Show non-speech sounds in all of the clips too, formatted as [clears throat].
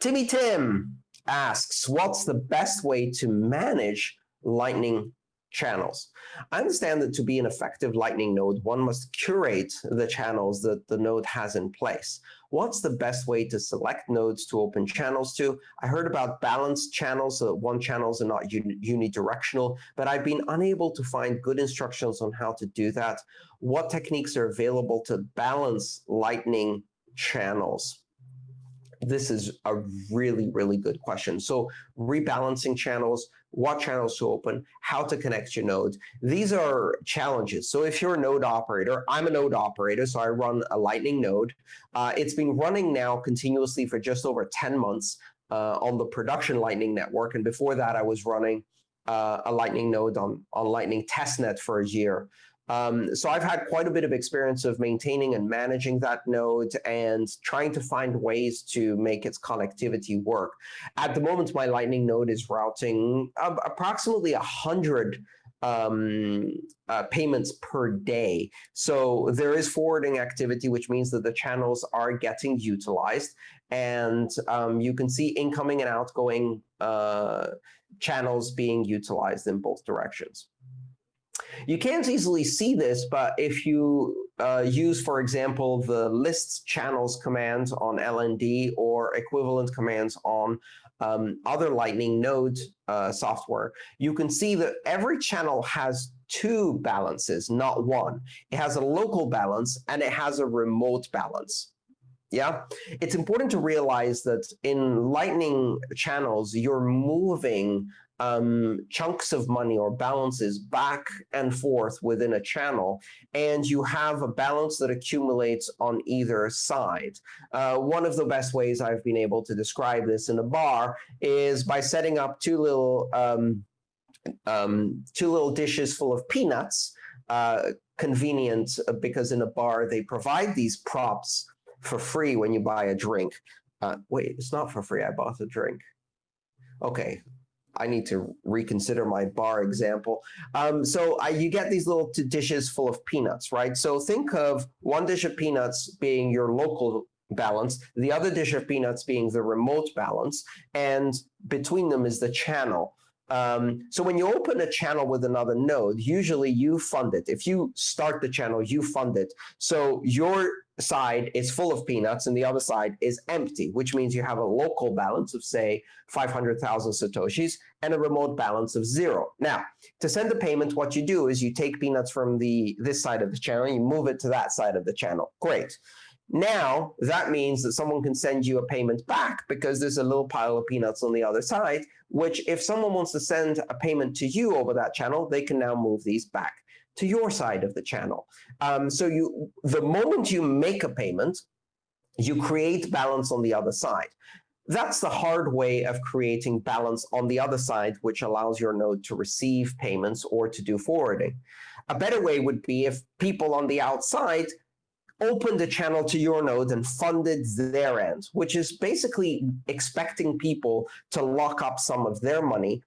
Timmy Tim asks, what's the best way to manage Lightning channels. I understand that to be an effective Lightning node, one must curate the channels that the node has in place. What's the best way to select nodes to open channels to? I heard about balanced channels, so that one channels are not unidirectional, but I've been unable to find good instructions on how to do that. What techniques are available to balance Lightning channels? This is a really, really good question. So rebalancing channels, what channels to open, how to connect your nodes. These are challenges. So if you're a node operator, I'm a node operator, so I run a Lightning node. Uh, it's been running now continuously for just over 10 months uh, on the production Lightning network. And before that, I was running uh, a Lightning node on, on Lightning testnet for a year. Um, so I've had quite a bit of experience of maintaining and managing that node and trying to find ways to make its connectivity work. At the moment, my Lightning node is routing uh, approximately 100 um, uh, payments per day. So there is forwarding activity, which means that the channels are getting utilized. And um, you can see incoming and outgoing uh, channels being utilized in both directions. You can't easily see this, but if you uh, use, for example, the lists channels command on LND or equivalent commands on um, other Lightning Node uh, software, you can see that every channel has two balances, not one. It has a local balance and it has a remote balance. Yeah, it's important to realize that in Lightning channels, you're moving um, chunks of money or balances back and forth within a channel, and you have a balance that accumulates on either side. Uh, one of the best ways I've been able to describe this in a bar is by setting up two little um, um, two little dishes full of peanuts. Uh, convenient uh, because in a bar they provide these props for free when you buy a drink. Uh, wait, it's not for free. I bought a drink. Okay, I need to reconsider my bar example. Um, so I, you get these little dishes full of peanuts, right? So think of one dish of peanuts being your local balance, the other dish of peanuts being the remote balance, and between them is the channel. Um, so when you open a channel with another node, usually you fund it. If you start the channel, you fund it. So your side is full of peanuts and the other side is empty, which means you have a local balance of, say, 500,000 Satoshis and a remote balance of zero. Now, to send a payment, what you do is you take peanuts from the this side of the channel, and you move it to that side of the channel. Great. Now, that means that someone can send you a payment back because there's a little pile of peanuts on the other side, which if someone wants to send a payment to you over that channel, they can now move these back to your side of the channel. Um, so you, the moment you make a payment, you create balance on the other side. That's the hard way of creating balance on the other side, which allows your node to receive payments or to do forwarding. A better way would be if people on the outside opened a channel to your node and funded their end, which is basically expecting people to lock up some of their money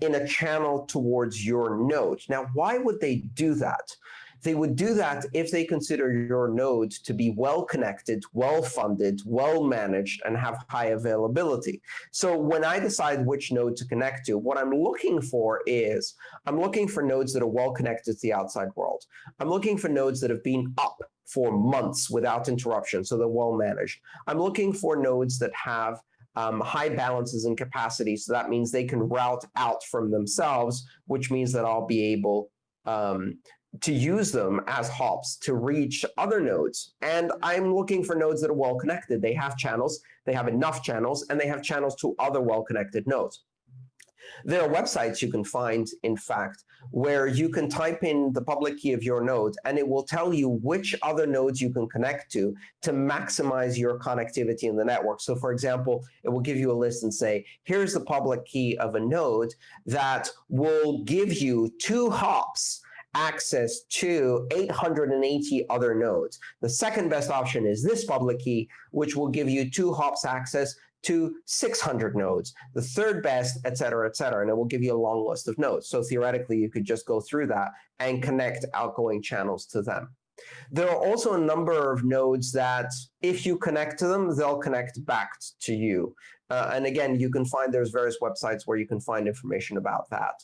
in a channel towards your node. Now, why would they do that? They would do that if they consider your node to be well connected, well funded, well managed, and have high availability. So when I decide which node to connect to, what I'm looking for is I'm looking for nodes that are well connected to the outside world. I'm looking for nodes that have been up for months without interruption, so they're well managed. I'm looking for nodes that have um, high balances and capacity. So that means they can route out from themselves, which means that I'll be able um, to use them as hops to reach other nodes. And I'm looking for nodes that are well connected. They have channels, they have enough channels, and they have channels to other well connected nodes. There are websites you can find, in fact, where you can type in the public key of your node, and it will tell you which other nodes you can connect to to maximize your connectivity in the network. So for example, it will give you a list and say, here's the public key of a node that will give you two hops access to 880 other nodes. The second best option is this public key, which will give you two hops access to 600 nodes, the third best, et cetera, et cetera. And it will give you a long list of nodes. So theoretically, you could just go through that and connect outgoing channels to them. There are also a number of nodes that if you connect to them, they'll connect back to you. Uh, and again, you can find there's various websites where you can find information about that.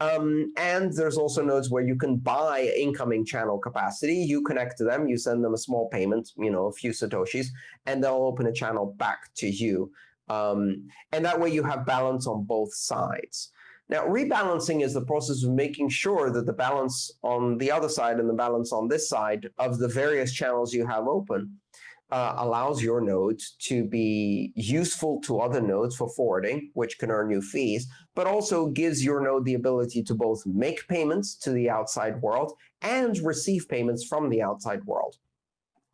Um, and there's also nodes where you can buy incoming channel capacity. You connect to them, you send them a small payment, you know, a few satoshis, and they'll open a channel back to you. Um, and that way you have balance on both sides. Now, rebalancing is the process of making sure that the balance on the other side and the balance on this side of the various channels you have open uh, allows your node to be useful to other nodes for forwarding, which can earn you fees, but also gives your node the ability to both make payments to the outside world and receive payments from the outside world.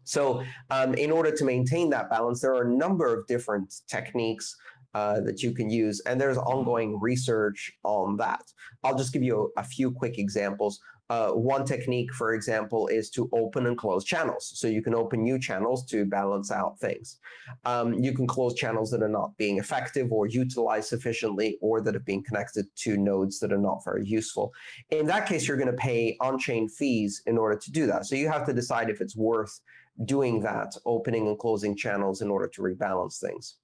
So um, in order to maintain that balance, there are a number of different techniques uh, that you can use, and there's ongoing research on that. I'll just give you a, a few quick examples. Uh, one technique, for example, is to open and close channels. So you can open new channels to balance out things. Um, you can close channels that are not being effective or utilized sufficiently or that have been connected to nodes that are not very useful. In that case, you're going to pay on-chain fees in order to do that. So you have to decide if it's worth doing that, opening and closing channels in order to rebalance things.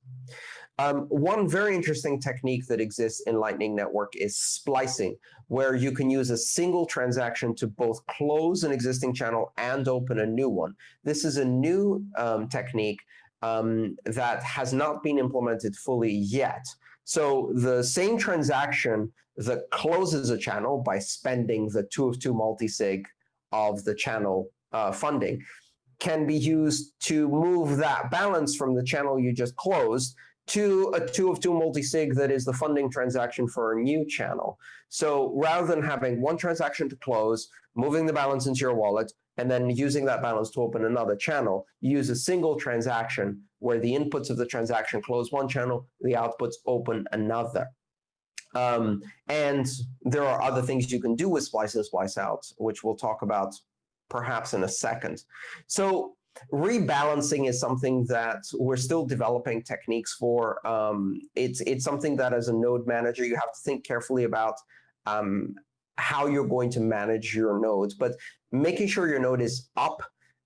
Um, one very interesting technique that exists in Lightning Network is splicing, where you can use a single transaction to both close an existing channel and open a new one. This is a new um, technique um, that has not been implemented fully yet. So the same transaction that closes a channel by spending the two of two multisig of the channel uh, funding can be used to move that balance from the channel you just closed to a two of two multi-sig that is the funding transaction for a new channel. So rather than having one transaction to close, moving the balance into your wallet, and then using that balance to open another channel, you use a single transaction where the inputs of the transaction close one channel, the outputs open another. Um, and there are other things you can do with splice splice out, which we'll talk about perhaps in a second. So rebalancing is something that we're still developing techniques for. Um, it's it's something that as a node manager you have to think carefully about um, how you're going to manage your nodes, but making sure your node is up,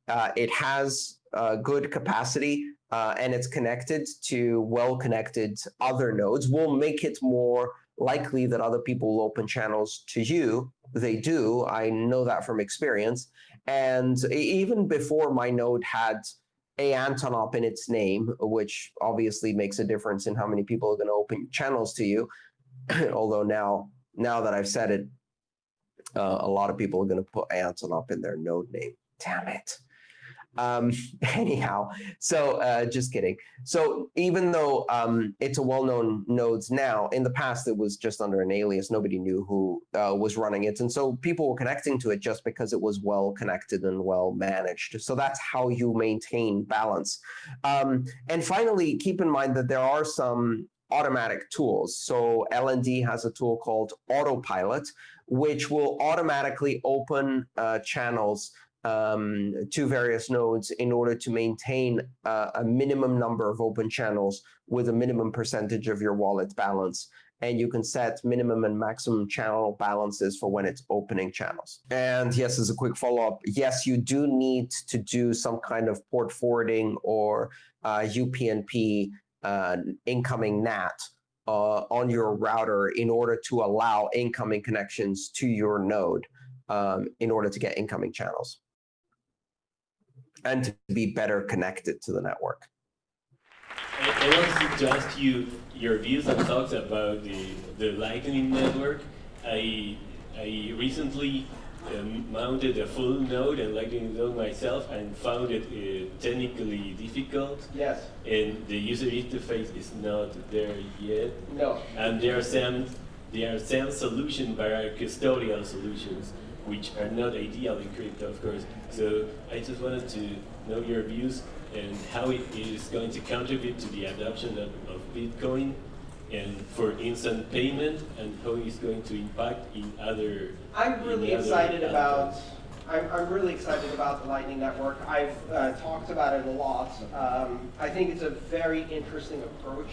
uh, it has uh, good capacity, uh, and it's connected to well-connected other nodes will make it more likely that other people will open channels to you. They do. I know that from experience. And even before my node had a Antonop in its name, which obviously makes a difference in how many people are going to open channels to you. [clears throat] Although now, now that I've said it, uh, a lot of people are going to put Antonop in their node name. Damn it. Um, [laughs] anyhow, so uh, just kidding. So even though um, it's a well-known nodes now, in the past it was just under an alias. Nobody knew who uh, was running it. And so people were connecting to it just because it was well connected and well managed. So that's how you maintain balance. Um, and finally, keep in mind that there are some automatic tools. So LND has a tool called Autopilot, which will automatically open uh, channels um, to various nodes in order to maintain uh, a minimum number of open channels with a minimum percentage of your wallet balance. And you can set minimum and maximum channel balances for when it's opening channels. And yes, as a quick follow-up, yes, you do need to do some kind of port forwarding or uh, UPnP uh, incoming NAT uh, on your router in order to allow incoming connections to your node um, in order to get incoming channels and to be better connected to the network. I, I want to ask you your views and thoughts about the, the Lightning Network. I, I recently um, mounted a full node and Lightning node myself and found it uh, technically difficult. Yes. And the user interface is not there yet. No. And there are some there are some solutions that are custodial solutions which are not ideal in crypto, of course. So I just wanted to know your views and how it is going to contribute to the adoption of, of Bitcoin and for instant payment and how it's going to impact in other. I'm really excited about. I'm, I'm really excited about the Lightning Network. I've uh, talked about it a lot. Um, I think it's a very interesting approach.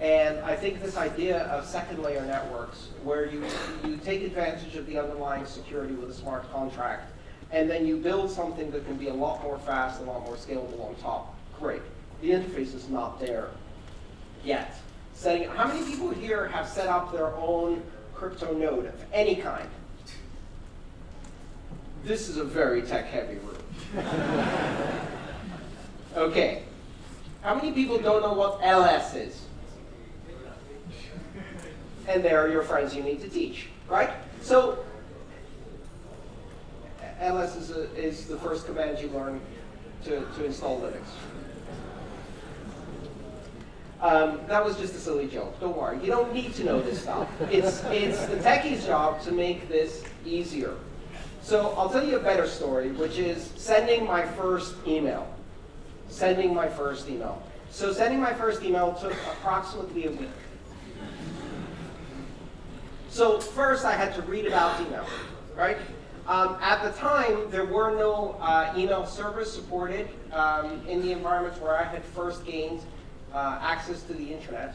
And I think this idea of second layer networks, where you, you take advantage of the underlying security with a smart contract, and then you build something that can be a lot more fast, and a lot more scalable on top, great. The interface is not there. yet. Setting, how many people here have set up their own crypto node of any kind? This is a very tech-heavy room. [laughs] okay. How many people don't know what LS is? And they're your friends you need to teach, right? So ls is, a, is the first command you learn to, to install Linux. Um, that was just a silly joke. Don't worry. You don't need to know this stuff. It's, it's the techie's job to make this easier. So I'll tell you a better story, which is sending my first email. Sending my first email. So sending my first email took approximately a week. So first I had to read about email, right? Um, at the time, there were no uh, email servers supported um, in the environments where I had first gained uh, access to the internet.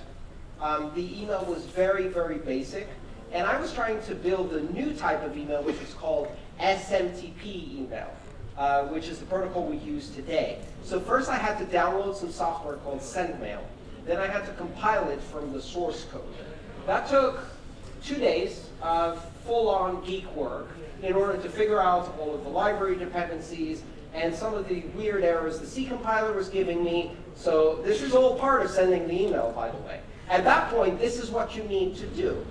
Um, the email was very, very basic. And I was trying to build a new type of email, which is called SMTP email, uh, which is the protocol we use today. So first I had to download some software called SendMail. Then I had to compile it from the source code. That took two days of full-on geek work in order to figure out all of the library dependencies and some of the weird errors the C compiler was giving me. So this is all part of sending the email, by the way. At that point, this is what you need to do.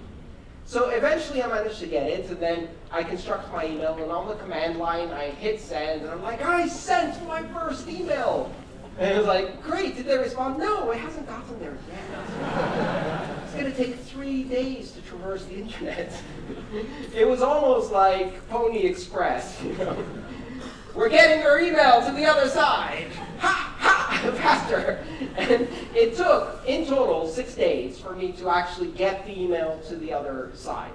So eventually I managed to get it, and then I construct my email, and on the command line, I hit send, and I'm like, I sent my first email! And it was like, great, did they respond? No, it hasn't gotten there yet. [laughs] going to take three days to traverse the internet. it was almost like Pony Express? We're getting your email to the other side. Ha, ha, [laughs] faster. And it took, in total, six days for me to actually get the email to the other side.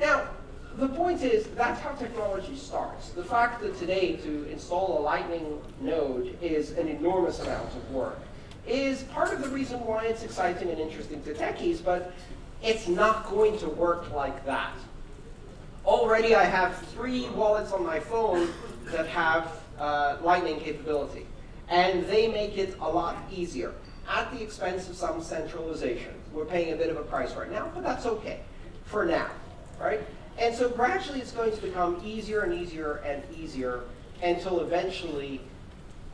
Now, the point is, that's how technology starts. The fact that today to install a Lightning node is an enormous amount of work is part of the reason why it's exciting and interesting to techies, but it's not going to work like that. Already I have three wallets on my phone that have uh, Lightning capability, and they make it a lot easier at the expense of some centralization. We're paying a bit of a price right now, but that's okay for now, right? And so gradually it's going to become easier and easier and easier until eventually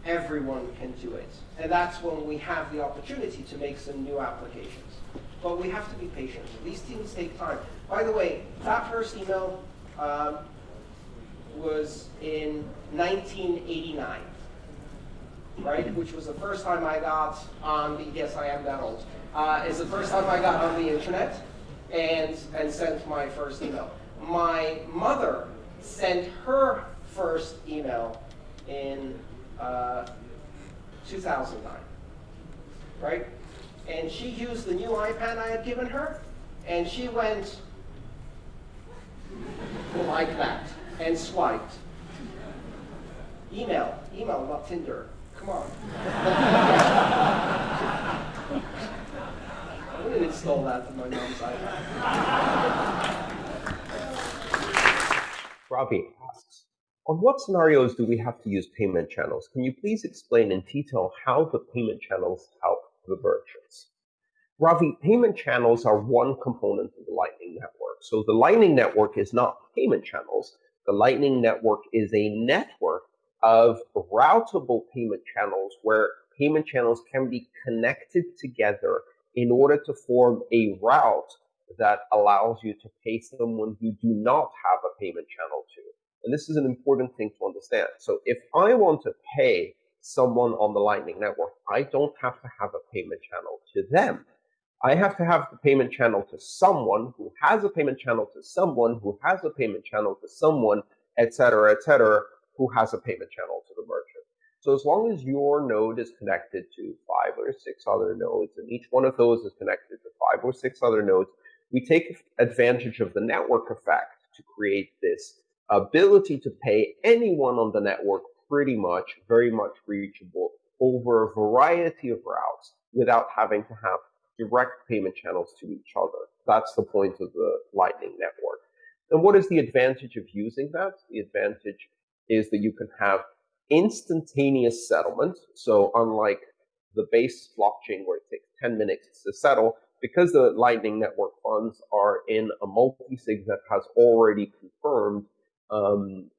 everyone can do it. And that's when we have the opportunity to make some new applications. But we have to be patient. These things take time. By the way, that first email um, was in 1989, right? Which was the first time I got on the, yes, I am that old. Uh, it's the first time I got on the internet and, and sent my first email my mother sent her first email in uh, 2009, right? And she used the new iPad I had given her, and she went like that and swiped. Email, email, not Tinder. Come on. I wouldn't install that to my mom's iPad. Asks, on what scenarios do we have to use payment channels? Can you please explain in detail how the payment channels help the merchants? Ravi, payment channels are one component of the Lightning Network. So the Lightning Network is not payment channels. The Lightning Network is a network of routable payment channels where payment channels can be connected together in order to form a route that allows you to pay someone you do not have a payment channel to. And this is an important thing to understand. So if I want to pay someone on the Lightning Network, I don't have to have a payment channel to them. I have to have the payment channel to someone who has a payment channel to someone who has a payment channel to someone, etc., etc., who has a payment channel to the merchant. So as long as your node is connected to five or six other nodes, and each one of those is connected to five or six other nodes, we take advantage of the network effect to create this ability to pay anyone on the network pretty much, very much reachable over a variety of routes without having to have direct payment channels to each other. That's the point of the Lightning Network. And what is the advantage of using that? The advantage is that you can have instantaneous settlement. So unlike the base blockchain where it takes 10 minutes to settle because the Lightning Network funds are in a multi-sig that has already confirmed um,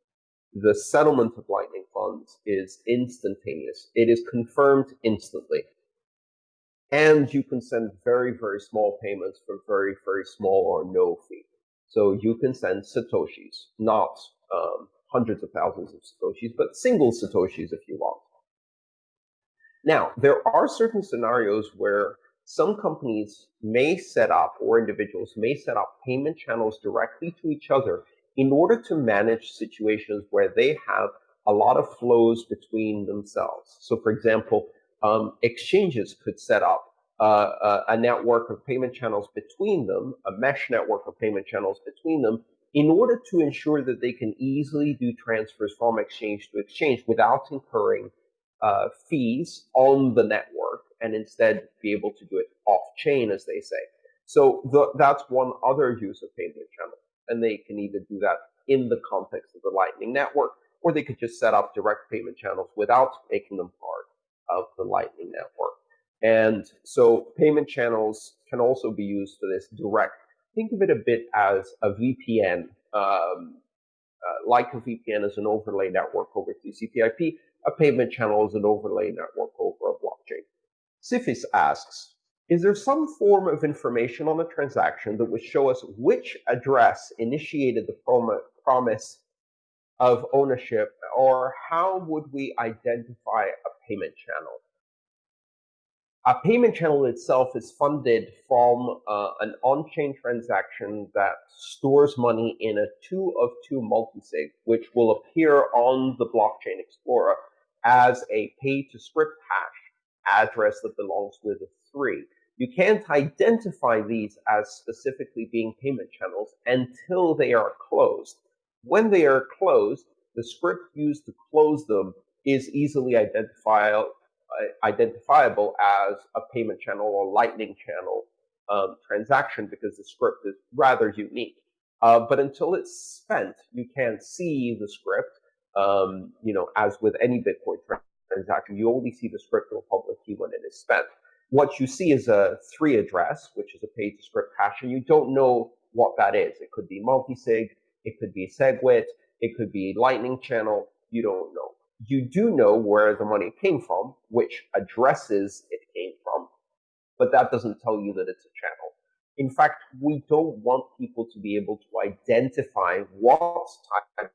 the settlement of Lightning funds is instantaneous. It is confirmed instantly. And you can send very, very small payments for very, very small or no fee. So you can send Satoshis, not um, hundreds of thousands of Satoshis, but single Satoshis if you want. Now, there are certain scenarios where some companies may set up, or individuals may set up payment channels directly to each other in order to manage situations where they have a lot of flows between themselves. So, for example, um, exchanges could set up uh, a, a network of payment channels between them, a mesh network of payment channels between them, in order to ensure that they can easily do transfers from exchange to exchange without incurring uh, fees on the network and instead be able to do it off chain, as they say. So the, that's one other use of payment channels and they can either do that in the context of the Lightning Network, or they could just set up direct payment channels without making them part of the Lightning Network. And so payment channels can also be used for this direct. Think of it a bit as a VPN, um, uh, like a VPN is an overlay network over TCP/IP. A payment channel is an overlay network over a blockchain. Sifis asks, is there some form of information on a transaction that would show us which address initiated the prom promise of ownership, or how would we identify a payment channel? A payment channel itself is funded from uh, an on-chain transaction that stores money in a two of two multisig, which will appear on the blockchain explorer as a pay to script hash address that belongs with a three. You can't identify these as specifically being payment channels until they are closed. When they are closed, the script used to close them is easily identifiable, uh, identifiable as a payment channel or lightning channel um, transaction because the script is rather unique. Uh, but until it's spent, you can't see the script. Um, you know, as with any Bitcoin transaction, you only see the script or public key when it is spent what you see is a three address, which is a pay to script hash, and you don't know what that is. It could be multi-sig, it could be SegWit, it could be Lightning Channel. You don't know. You do know where the money came from, which addresses it came from, but that doesn't tell you that it's a channel. In fact, we don't want people to be able to identify what type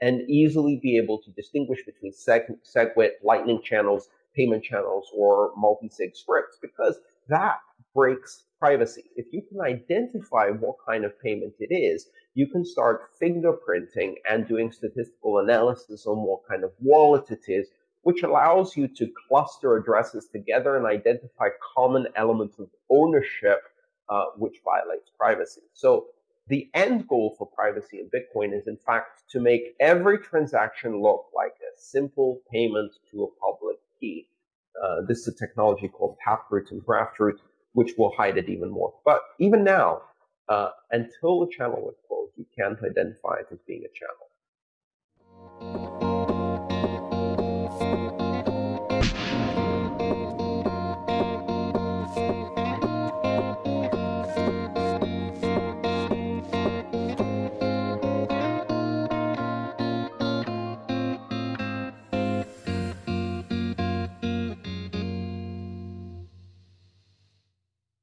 and easily be able to distinguish between Seg- SegWit, Lightning channels, payment channels or multi-sig scripts because that breaks privacy. If you can identify what kind of payment it is, you can start fingerprinting and doing statistical analysis on what kind of wallet it is, which allows you to cluster addresses together and identify common elements of ownership, uh, which violates privacy. So the end goal for privacy in Bitcoin is, in fact, to make every transaction look like a simple payment to a public key. Uh, this is a technology called Taproot and Graftroot, which will hide it even more. But even now, uh, until the channel is closed, you can't identify it as being a channel.